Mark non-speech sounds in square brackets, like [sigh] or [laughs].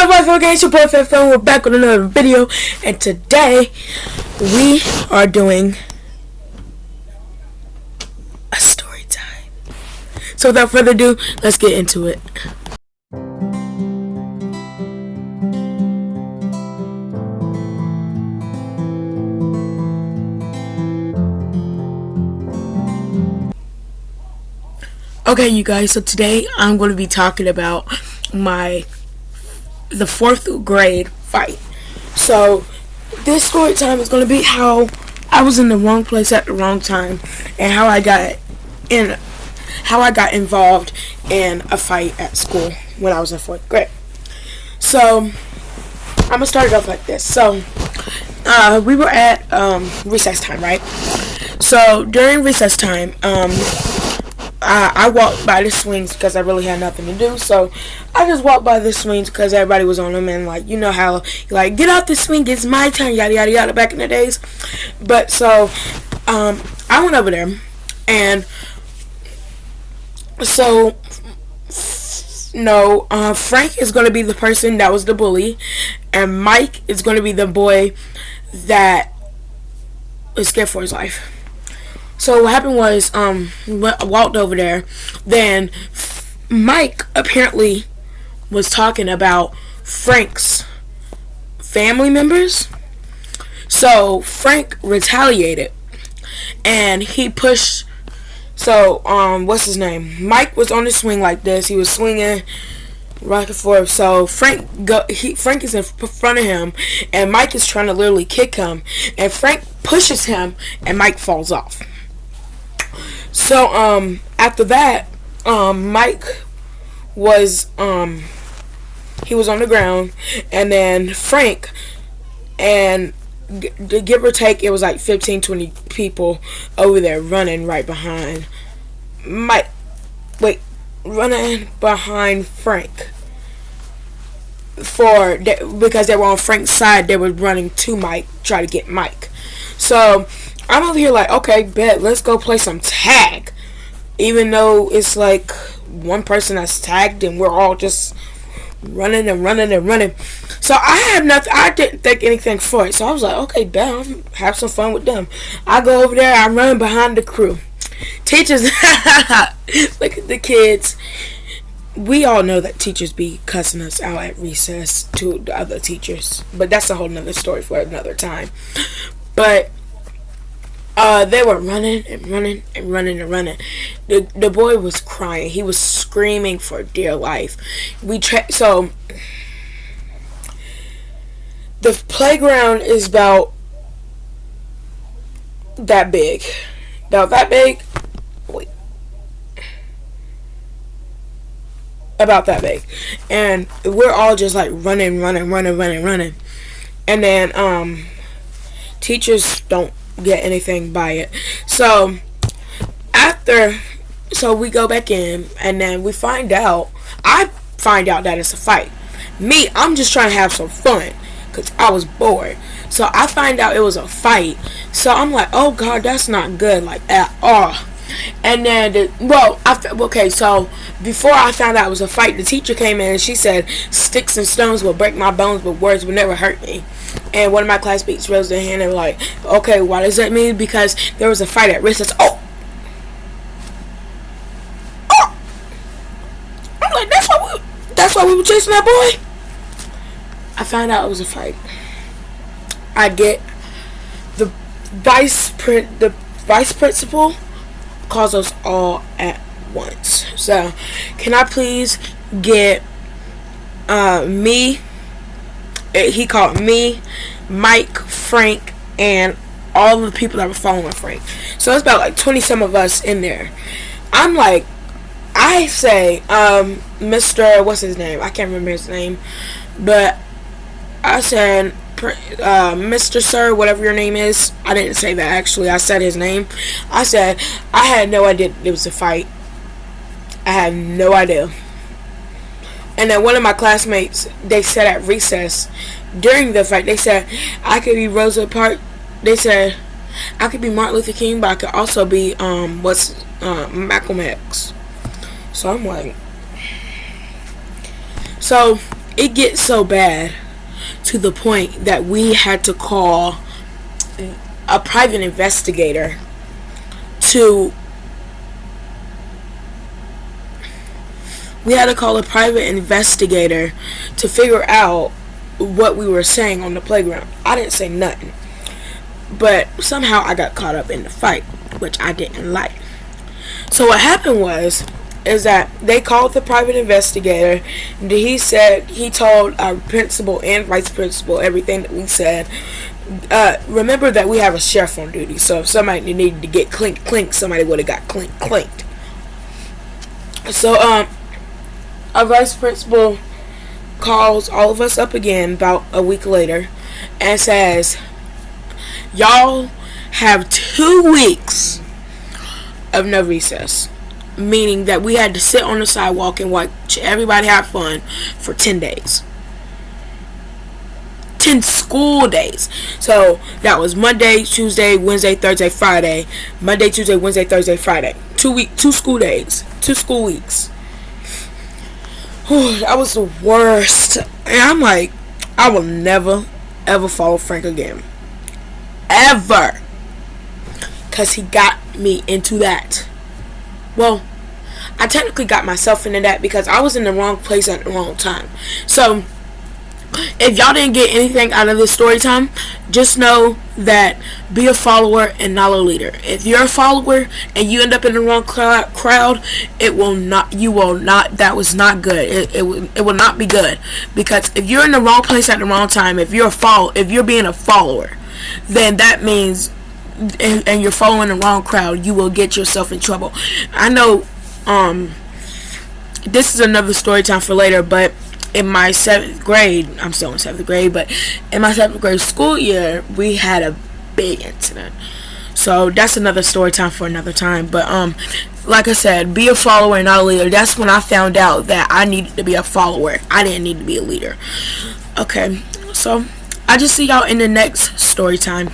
up, fellow gang? Your boy Fan We're back with another video, and today we are doing a story time. So without further ado, let's get into it. Okay, you guys. So today I'm going to be talking about my the fourth grade fight. So this story time is going to be how I was in the wrong place at the wrong time and how I got in how I got involved in a fight at school when I was in fourth grade. So I'm gonna start it off like this. So uh, we were at um, recess time, right? So during recess time, um, I, I walked by the swings because I really had nothing to do. So I just walked by the swings because everybody was on them. And, like, you know how, like, get off the swing, it's my turn, yada, yada, yada, back in the days. But so um, I went over there. And so, no, uh, Frank is going to be the person that was the bully. And Mike is going to be the boy that was scared for his life. So what happened was, um, walked over there. Then Mike apparently was talking about Frank's family members. So Frank retaliated, and he pushed. So um, what's his name? Mike was on the swing like this. He was swinging rock and forth. So Frank go he Frank is in front of him and Mike is trying to literally kick him and Frank pushes him and Mike falls off. So um after that, um Mike was um he was on the ground and then Frank and the give or take it was like 15 20 people over there running right behind Mike wait running behind Frank for because they were on Frank's side they were running to Mike try to get Mike. So I'm over here like, okay, bet, let's go play some tag. Even though it's like one person that's tagged and we're all just running and running and running. So I have nothing, I didn't think anything for it. So I was like, okay, bet, have some fun with them. I go over there, I run behind the crew. Teachers, [laughs] look at the kids. We all know that teachers be cussing us out at recess to the other teachers. But that's a whole nother story for another time. But uh, they were running and running and running and running. The the boy was crying. He was screaming for dear life. We tra- so the playground is about that big. About that big. Wait. About that big. And we're all just like running, running, running, running, running. And then um teachers don't get anything by it. So after, so we go back in and then we find out, I find out that it's a fight. Me, I'm just trying to have some fun because I was bored. So I find out it was a fight. So I'm like, oh God, that's not good, like at all. And then, the, well, I, okay, so before I found out it was a fight, the teacher came in and she said, sticks and stones will break my bones, but words will never hurt me. And one of my classmates raised their hand and were like, okay, what does that mean? Because there was a fight at recess. Oh! Oh! I'm like, that's why we, that's why we were chasing that boy? I found out it was a fight. I get the vice the vice principal calls us all at once. So, can I please get uh, me Eh, he called me, Mike, Frank, and all the people that were following Frank. So it's about like 20 some of us in there. I'm like, I say, um, Mr. What's his name? I can't remember his name. But I said, uh, Mr. Sir, whatever your name is. I didn't say that actually. I said his name. I said, I had no idea it was a fight. I had no idea. And then one of my classmates, they said at recess during the fight, they said I could be Rosa Parks. They said I could be Martin Luther King, but I could also be um what's uh, Malcolm X. So I'm like, so it gets so bad to the point that we had to call a private investigator to we had to call a private investigator to figure out what we were saying on the playground. I didn't say nothing. But somehow I got caught up in the fight, which I didn't like. So what happened was is that they called the private investigator and he said he told our principal and vice principal everything that we said. Uh, remember that we have a sheriff on duty so if somebody needed to get clink clink somebody would have got clink clinked. So um our vice principal calls all of us up again about a week later and says y'all have two weeks of no recess meaning that we had to sit on the sidewalk and watch everybody have fun for 10 days. 10 school days. So that was Monday, Tuesday, Wednesday, Thursday, Friday. Monday, Tuesday, Wednesday, Thursday, Friday. Two week two school days. Two school weeks. Whew, that was the worst. And I'm like, I will never ever follow Frank again. Ever. Cause he got me into that. Well, I technically got myself into that because I was in the wrong place at the wrong time. So, if y'all didn't get anything out of this story time, just know that be a follower and not a leader. If you're a follower and you end up in the wrong crowd, it will not. You will not. That was not good. It it, it will not be good because if you're in the wrong place at the wrong time, if you're a follow, if you're being a follower, then that means and, and, you're following the wrong crowd, you will get yourself in trouble. I know um this is another story time for later but in my seventh grade i'm still in seventh grade but in my seventh grade school year we had a big incident. So that's another story time for another time but um like i said be a follower and not a leader. That's when i found out that i needed to be a follower. I didn't need to be a leader. Okay so i just see y'all in the next story time